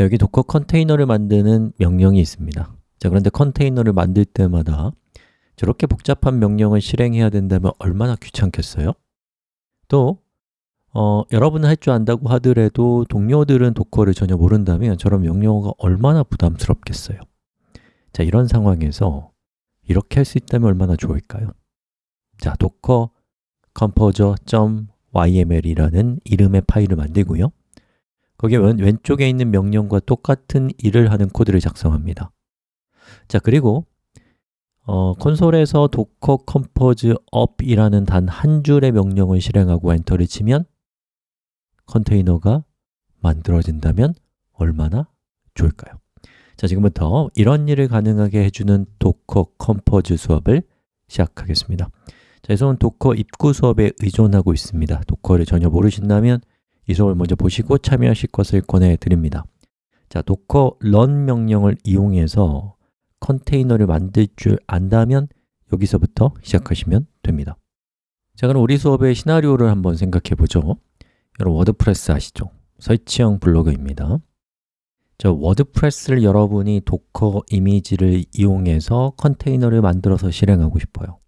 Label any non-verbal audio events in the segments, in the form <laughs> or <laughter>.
자, 여기 Docker 컨테이너를 만드는 명령이 있습니다 자, 그런데 컨테이너를 만들 때마다 저렇게 복잡한 명령을 실행해야 된다면 얼마나 귀찮겠어요? 또 어, 여러분은 할 줄 안다고 하더라도 동료들은 Docker를 전혀 모른다면 저런 명령어가 얼마나 부담스럽겠어요 자, 이런 상황에서 이렇게 할 수 있다면 얼마나 좋을까요? 자, docker-compose.yml이라는 이름의 파일을 만들고요 거기에 왼, 쪽에 있는 명령과 똑같은 일을 하는 코드를 작성합니다. 자, 그리고 어, 콘솔에서 docker compose up이라는 단 한 줄의 명령을 실행하고 엔터를 치면 컨테이너가 만들어진다면 얼마나 좋을까요? 자, 지금부터 이런 일을 가능하게 해주는 Docker Compose 수업을 시작하겠습니다. 자, 이 수업은 도커 입구 수업에 의존하고 있습니다. Docker를 전혀 모르신다면 이 수업을 먼저 보시고 참여하실 것을 권해드립니다. 자, docker run 명령을 이용해서 컨테이너를 만들 줄 안다면 여기서부터 시작하시면 됩니다. 자, 그럼 우리 수업의 시나리오를 한번 생각해 보죠. 여러분 WordPress 아시죠? 설치형 블로그입니다. 저 WordPress를 여러분이 Docker 이미지를 이용해서 컨테이너를 만들어서 실행하고 싶어요.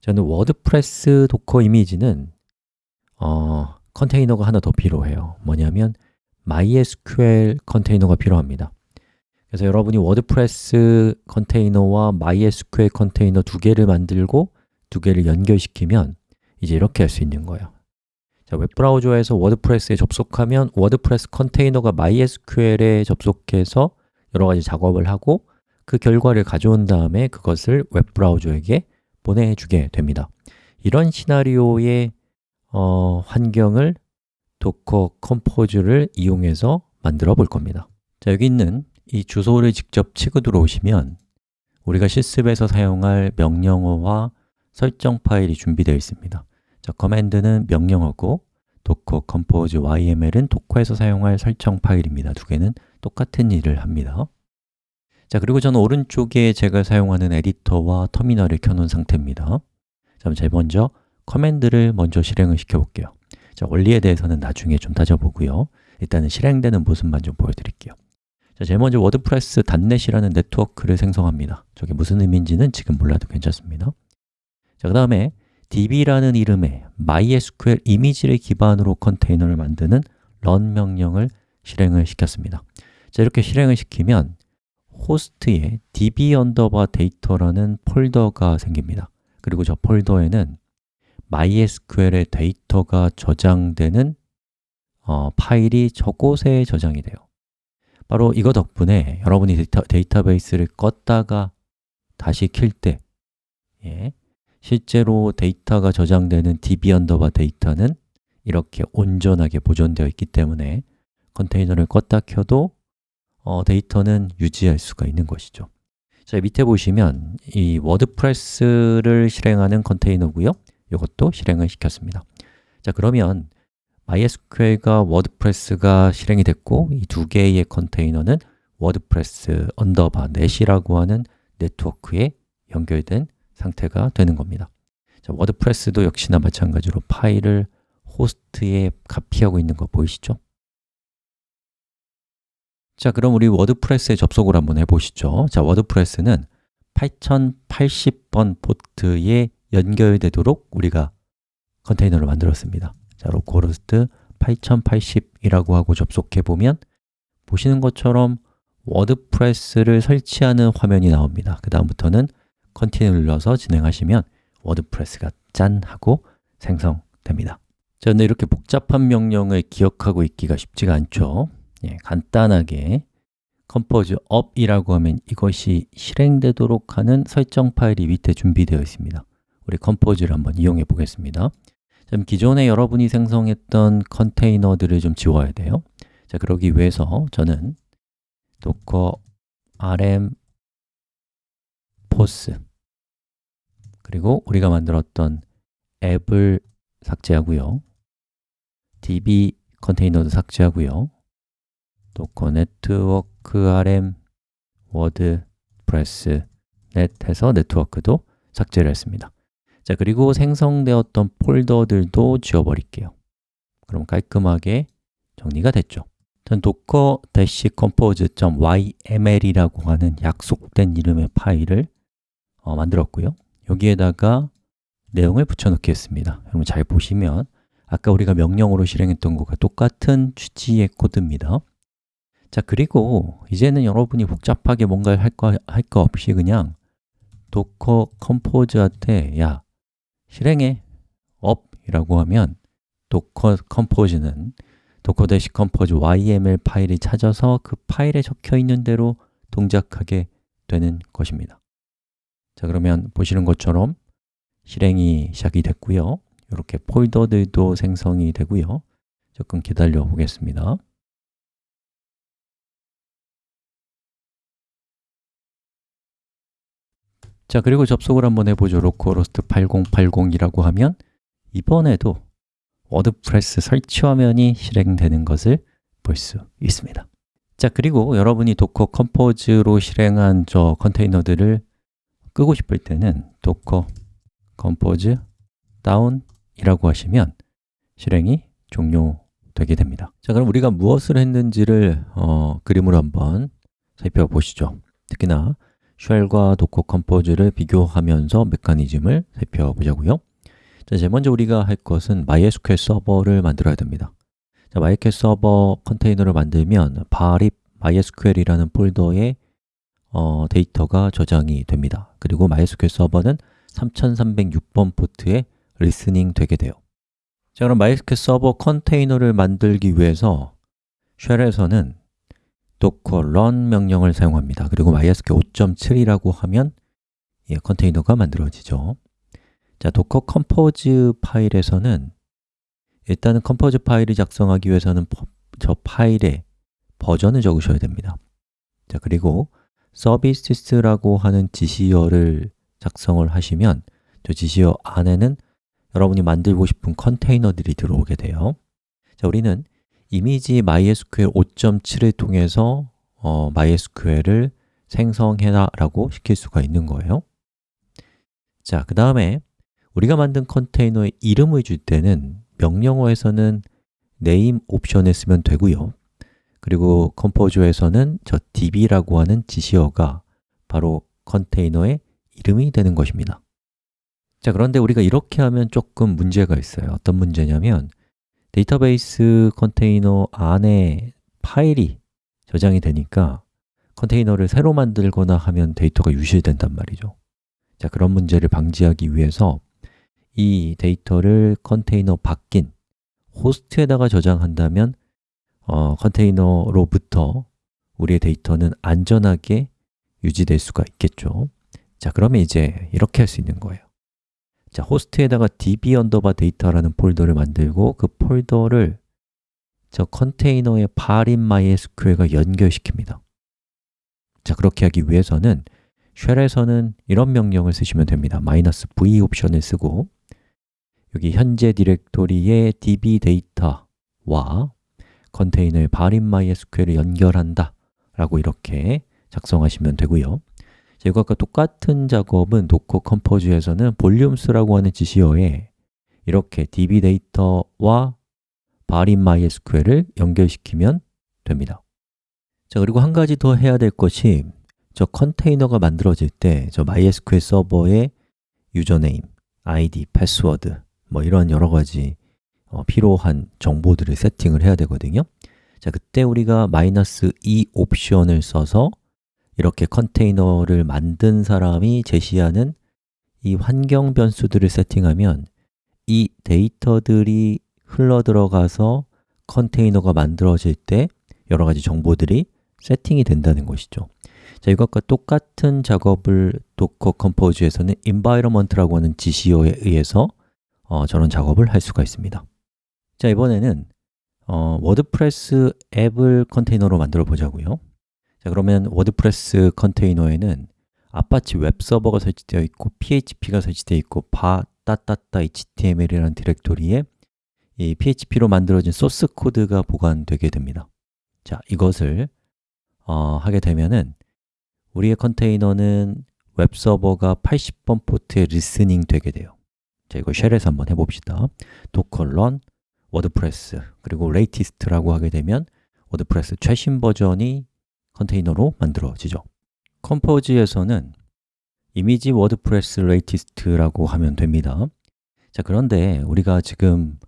저는 WordPress Docker 이미지는 어, 컨테이너가 하나 더 필요해요. 뭐냐면 MySQL 컨테이너가 필요합니다. 그래서 여러분이 WordPress 컨테이너와 MySQL 컨테이너 두 개를 만들고 두 개를 연결시키면 이제 이렇게 할 수 있는 거예요. 자, 웹브라우저에서 WordPress에 접속하면 WordPress 컨테이너가 MySQL에 접속해서 여러 가지 작업을 하고 그 결과를 가져온 다음에 그것을 웹브라우저에게 보내주게 됩니다. 이런 시나리오의 어, 환경을 Docker Compose를 이용해서 만들어 볼 겁니다 자, 여기 있는 이 주소를 직접 치고 들어오시면 우리가 실습에서 사용할 명령어와 설정 파일이 준비되어 있습니다 자, command는 명령어고 docker compose yml은 Docker에서 사용할 설정 파일입니다. 두 개는 똑같은 일을 합니다. 자, 그리고 저는 오른쪽에 제가 사용하는 에디터와 터미널을 켜놓은 상태입니다. 자, 제일 먼저 command를 먼저 실행을 시켜 볼게요. 자, 원리에 대해서는 나중에 좀 따져보고요. 일단은 실행되는 모습만 좀 보여드릴게요. 자, 제일 먼저 워드프레스 단넷이라는 네트워크를 생성합니다. 저게 무슨 의미인지는 지금 몰라도 괜찮습니다. 자, 그 다음에 db라는 이름의 MySQL 이미지를 기반으로 컨테이너를 만드는 run 명령을 실행을 시켰습니다 자, 이렇게 실행을 시키면 호스트에 db underbar data라는 폴더가 생깁니다 그리고 저 폴더에는 MySQL의 데이터가 저장되는 어, 파일이 저곳에 저장이 돼요. 바로 이거 덕분에 여러분이 데이터, 데이터베이스를 껐다가 다시 킬때 예, 실제로 데이터가 저장되는 db underbar data는 이렇게 온전하게 보존되어 있기 때문에 컨테이너를 껐다 켜도 어, 데이터는 유지할 수가 있는 것이죠. 자, 밑에 보시면 이 WordPress를 실행하는 컨테이너고요 이것도 실행을 시켰습니다. 자, 그러면 MySQL과 WordPress가 실행이 됐고 이 두 개의 컨테이너는 WordPress underbar net이라고 하는 네트워크에 연결된 상태가 되는 겁니다. 자, WordPress도 역시나 마찬가지로 파일을 호스트에 카피하고 있는 거 보이시죠? 자, 그럼 우리 WordPress에 접속을 한번 해보시죠. 자, WordPress는 8080번 포트에 연결되도록 우리가 컨테이너를 만들었습니다. 자, localhost 8080이라고 하고 접속해 보면 보시는 것처럼 WordPress를 설치하는 화면이 나옵니다. 그 다음부터는 continue를 눌러서 진행하시면 WordPress가 짠 하고 생성됩니다. 자, 근데 이렇게 복잡한 명령을 기억하고 있기가 쉽지가 않죠. 예, 간단하게 compose up이라고 하면 이것이 실행되도록 하는 설정 파일이 밑에 준비되어 있습니다 우리 compose를 한번 이용해 보겠습니다. 자, 기존에 여러분이 생성했던 컨테이너들을 좀 지워야 돼요. 자, 그러기 위해서 저는 docker rm force 그리고 우리가 만들었던 앱을 삭제하고요. db 컨테이너도 삭제하고요. docker network rm WordPress net 해서 네트워크도 삭제를 했습니다 자 그리고 생성되었던 폴더들도 지워버릴게요. 그럼 깔끔하게 정리가 됐죠. 전 docker-compose.yml이라고 하는 약속된 이름의 파일을 어, 만들었고요. 여기에다가 내용을 붙여넣겠습니다. 여러분 잘 보시면 아까 우리가 명령으로 실행했던 것과 똑같은 취지의 코드입니다. 자 그리고 이제는 여러분이 복잡하게 뭔가를 할 거 할 거 없이 그냥 docker compose한테 야 실행해 up 이라고 하면 docker compose는 docker-compose yml 파일이 찾아서 그 파일에 적혀 있는 대로 동작하게 되는 것입니다. 자 그러면 보시는 것처럼 실행이 시작이 됐고요. 이렇게 폴더들도 생성이 되고요. 조금 기다려 보겠습니다 자 그리고 접속을 한번 해보죠 localhost 8080이라고 하면 이번에도 WordPress 설치 화면이 실행되는 것을 볼 수 있습니다. 자 그리고 여러분이 Docker Compose로 실행한 저 컨테이너들을 끄고 싶을 때는 Docker Compose down이라고 하시면 실행이 종료되게 됩니다. 자 그럼 우리가 무엇을 했는지를 어, 그림으로 한번 살펴보시죠. 특히나 쉘과 Docker Compose를 비교하면서 메커니즘을 살펴보자고요. 자, 제일 먼저 우리가 할 것은 MySQL 서버를 만들어야 됩니다. 자, MySQL 서버 컨테이너를 만들면 var lib MySQL이라는 폴더에 어, 데이터가 저장이 됩니다. 그리고 MySQL 서버는 3306번 포트에 listening 되게 돼요. 자, 그럼 MySQL 서버 컨테이너를 만들기 위해서 쉘에서는 docker run 명령을 사용합니다. 그리고 MySQL 5.7이라고 하면 예, 컨테이너가 만들어지죠. 자, docker compose 파일에서는 일단은 compose 파일을 작성하기 위해서는 저 파일의 버전을 적으셔야 됩니다. 자, 그리고 services라고 하는 지시어를 작성을 하시면 저 지시어 안에는 여러분이 만들고 싶은 컨테이너들이 들어오게 돼요. 자, 우리는 이미지 MySQL 5.7을 통해서 어, MySQL을 생성해라 라고 시킬 수가 있는 거예요. 자, 그 다음에 우리가 만든 컨테이너에 이름을 줄 때는 명령어에서는 name 옵션을 쓰면 되고요. 그리고 컴포저에서는 저 db라고 하는 지시어가 바로 컨테이너의 이름이 되는 것입니다. 자, 그런데 우리가 이렇게 하면 조금 문제가 있어요. 어떤 문제냐면 데이터베이스 컨테이너 안에 파일이 저장이 되니까 컨테이너를 새로 만들거나 하면 데이터가 유실된단 말이죠. 자, 그런 문제를 방지하기 위해서 이 데이터를 컨테이너 바깥 호스트에다가 저장한다면 어, 컨테이너로부터 우리의 데이터는 안전하게 유지될 수가 있겠죠. 자, 그러면 이제 이렇게 할 수 있는 거예요 자, 호스트에다가 db 언더바 데이터라는 폴더를 만들고 그 폴더를 저 컨테이너의 var lib MySQL과 연결시킵니다. 자, 그렇게 하기 위해서는 쉘에서는 이런 명령을 쓰시면 됩니다. "-v 옵션을 쓰고 여기 현재 디렉토리의 db 데이터와 컨테이너의 var lib MySQL을 연결한다 라고 이렇게 작성하시면 되고요 이것과 똑같은 작업은 Docker Compose에서는 volumes라고 하는 지시어에 이렇게 db 데이터와 var lib MySQL을 연결시키면 됩니다. 자 그리고 한 가지 더 해야 될 것이 저 컨테이너가 만들어질 때 저 MySQL 서버의 username, ID, 패스워드 뭐 이런 여러 가지 어, 필요한 정보들을 세팅을 해야 되거든요. 자 그때 우리가 마이너스 -e 옵션을 써서 이렇게 컨테이너를 만든 사람이 제시하는 이 환경 변수들을 세팅하면 이 데이터들이 흘러 들어가서 컨테이너가 만들어질 때 여러 가지 정보들이 세팅이 된다는 것이죠. 자, 이것과 똑같은 작업을 Docker Compose에서는 environment라고 하는 지시어에 의해서 어, 저런 작업을 할 수가 있습니다. 자, 이번에는 어, WordPress 앱을 컨테이너로 만들어 보자고요 자, 그러면 WordPress 컨테이너에는 아파치 웹서버가 설치되어 있고 php가 설치되어 있고 var 따따따 html이라는 디렉토리에 이 php로 만들어진 소스 코드가 보관되게 됩니다. 자, 이것을 어, 하게 되면은 우리의 컨테이너는 웹서버가 80번 포트에 listening 되게 돼요. 자, 이거 쉘에서 한번 해봅시다. docker run wordpress 그리고 latest라고 하게 되면 WordPress 최신 버전이 컨테이너로 만들어지죠. Compose에서는 image WordPress latest라고 하면 됩니다. 자 그런데 우리가 지금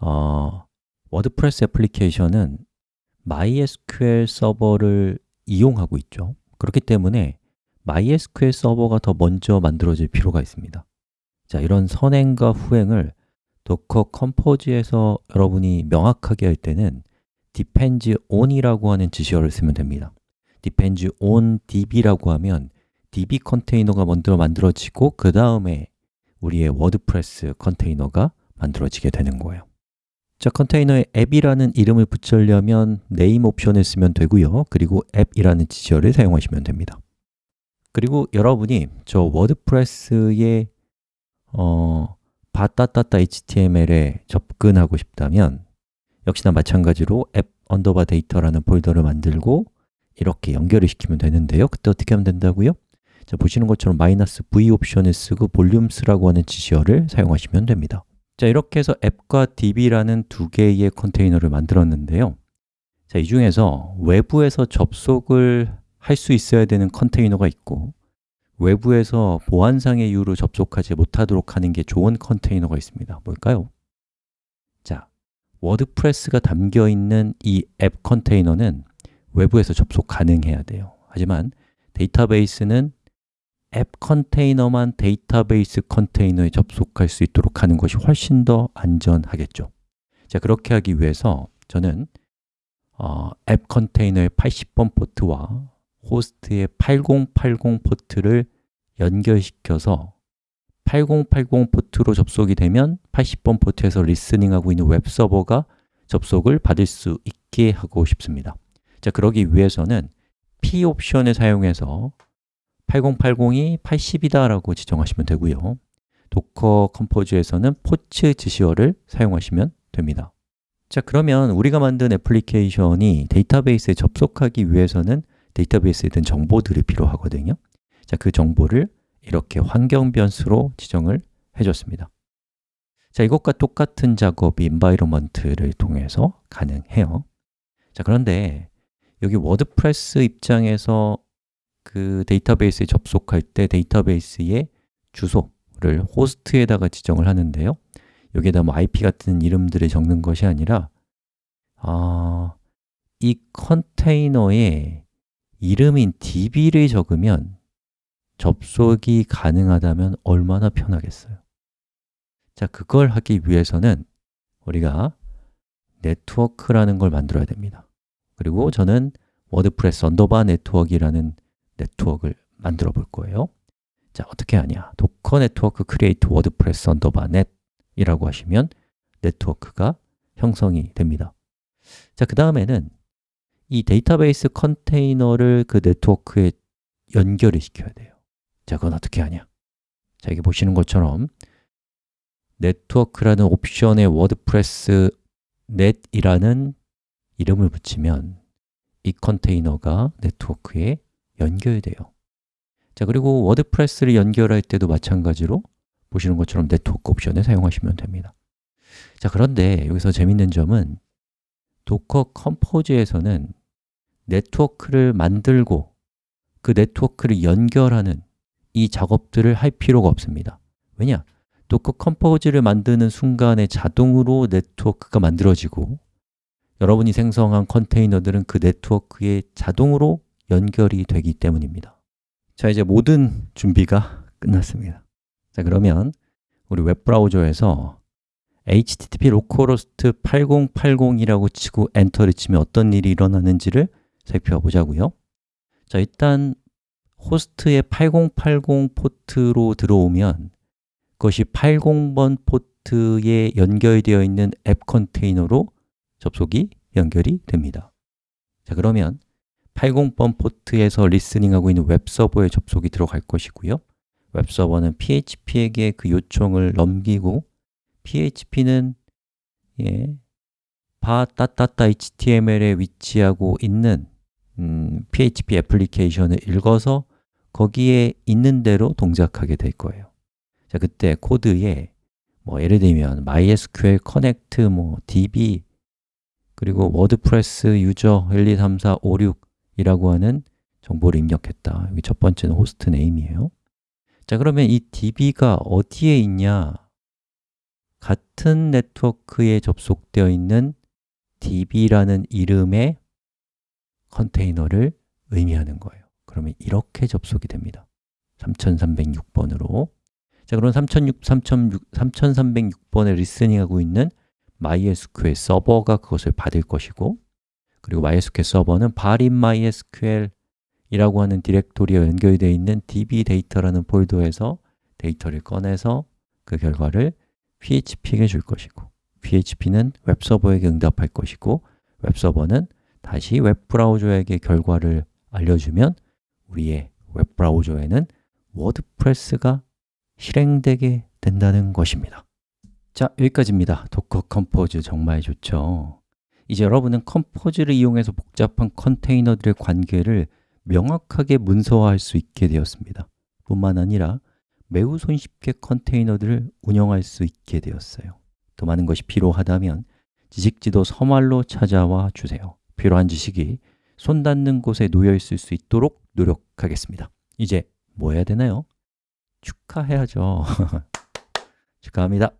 어, WordPress 애플리케이션은 MySQL 서버를 이용하고 있죠. 그렇기 때문에 MySQL 서버가 더 먼저 만들어질 필요가 있습니다. 자, 이런 선행과 후행을 Docker Compose에서 여러분이 명확하게 할 때는 depends on이라고 하는 지시어를 쓰면 됩니다. depends on db라고 하면 db 컨테이너가 먼저 만들어지고 그 다음에 우리의 WordPress 컨테이너가 만들어지게 되는 거예요. 자, 컨테이너에 앱이라는 이름을 붙이려면 name 옵션을 쓰면 되고요. 그리고 앱이라는 지시어를 사용하시면 됩니다. 그리고 여러분이 저 WordPress의 어, var 따따따 html에 접근하고 싶다면 역시나 마찬가지로 앱 언더바 데이터라는 폴더를 만들고 이렇게 연결을 시키면 되는데요 그때 어떻게 하면 된다고요? 자, 보시는 것처럼 마이너스 v 옵션을 쓰고 volumes라고 하는 지시어를 사용하시면 됩니다 자, 이렇게 해서 앱과 db라는 두 개의 컨테이너를 만들었는데요 자, 이 중에서 외부에서 접속을 할 수 있어야 되는 컨테이너가 있고 외부에서 보안상의 이유로 접속하지 못하도록 하는 게 좋은 컨테이너가 있습니다 뭘까요? 자, WordPress가 담겨있는 이 앱 컨테이너는 외부에서 접속 가능해야 돼요. 하지만 데이터베이스는 앱 컨테이너만 데이터베이스 컨테이너에 접속할 수 있도록 하는 것이 훨씬 더 안전하겠죠. 자, 그렇게 하기 위해서 저는 어, 앱 컨테이너의 80번 포트와 호스트의 8080 포트를 연결시켜서 8080 포트로 접속이 되면 80번 포트에서 listening하고 있는 웹 서버가 접속을 받을 수 있게 하고 싶습니다. 자, 그러기 위해서는 p 옵션을 사용해서 8080이 80이다 라고 지정하시면 되고요. Docker Compose에서는 ports 지시어를 사용하시면 됩니다. 자, 그러면 우리가 만든 애플리케이션이 데이터베이스에 접속하기 위해서는 데이터베이스에 든 정보들이 필요하거든요. 자, 그 정보를 이렇게 환경 변수로 지정을 해줬습니다. 자, 이것과 똑같은 작업이 environment를 통해서 가능해요. 자, 그런데 여기 WordPress 입장에서 그 데이터베이스에 접속할 때 데이터베이스의 주소를 호스트에다가 지정을 하는데요. 여기에다 뭐 IP 같은 이름들을 적는 것이 아니라 아, 이 컨테이너에 이름인 db를 적으면 접속이 가능하다면 얼마나 편하겠어요? 자, 그걸 하기 위해서는 우리가 네트워크라는 걸 만들어야 됩니다. 그리고 저는 WordPress underbar 네트워크라는 네트워크를 만들어 볼 거예요. 자, 어떻게 하냐? docker network create wordpress underbar net 이라고 하시면 네트워크가 형성이 됩니다. 자, 그 다음에는 이 데이터베이스 컨테이너를 그 네트워크에 연결을 시켜야 돼요 자, 그건 어떻게 하냐? 자, 여기 보시는 것처럼 네트워크라는 옵션에 WordPress net이라는 이름을 붙이면 이 컨테이너가 네트워크에 연결돼요. 자, 그리고 WordPress를 연결할 때도 마찬가지로 보시는 것처럼 네트워크 옵션을 사용하시면 됩니다. 자, 그런데 여기서 재밌는 점은 Docker Compose에서는 네트워크를 만들고 그 네트워크를 연결하는 이 작업들을 할 필요가 없습니다. 왜냐? Docker Compose를 만드는 순간에 자동으로 네트워크가 만들어지고 여러분이 생성한 컨테이너들은 그 네트워크에 자동으로 연결이 되기 때문입니다. 자, 이제 모든 준비가 끝났습니다. 자, 그러면 우리 웹브라우저에서 http localhost 8080이라고 치고 엔터를 치면 어떤 일이 일어나는지를 살펴보자고요. 자, 일단 호스트의 8080 포트로 들어오면 그것이 80번 포트에 연결되어 있는 앱 컨테이너로 접속이 연결이 됩니다. 자, 그러면 80번 포트에서 listening하고 있는 웹서버에 접속이 들어갈 것이고요. 웹서버는 php에게 그 요청을 넘기고 php는 예, var 따따따 html에 위치하고 있는 음, php 애플리케이션을 읽어서 거기에 있는 대로 동작하게 될 거예요. 자, 그때 코드에 뭐 예를 들면 mysql connect 뭐 db 그리고 WordPress user 1, 2, 3, 4, 5, 6이라고 하는 정보를 입력했다. 여기 첫 번째는 host name이에요. 자 그러면 이 db가 어디에 있냐? 같은 네트워크에 접속되어 있는 db라는 이름의 컨테이너를 의미하는 거예요 그러면 이렇게 접속이 됩니다. 3306번으로. 자, 그럼 3006, 3306번에 listening하고 있는 MySQL 서버가 그것을 받을 것이고 그리고 MySQL 서버는 var lib MySQL 이라고 하는 디렉토리에 연결되어 있는 db 데이터라는 폴더에서 데이터를 꺼내서 그 결과를 PHP에게 줄 것이고 PHP는 웹서버에게 응답할 것이고 웹서버는 다시 웹브라우저에게 결과를 알려주면 우리의 웹브라우저에는 WordPress가 실행되게 된다는 것입니다. 자, 여기까지입니다. Docker Compose 정말 좋죠. 이제 여러분은 Compose를 이용해서 복잡한 컨테이너들의 관계를 명확하게 문서화할 수 있게 되었습니다. 뿐만 아니라 매우 손쉽게 컨테이너들을 운영할 수 있게 되었어요. 더 많은 것이 필요하다면 지식지도 서말로 찾아와 주세요. 필요한 지식이 손 닿는 곳에 놓여 있을 수 있도록 노력하겠습니다. 이제 뭐 해야 되나요? 축하해야죠. <laughs> 축하합니다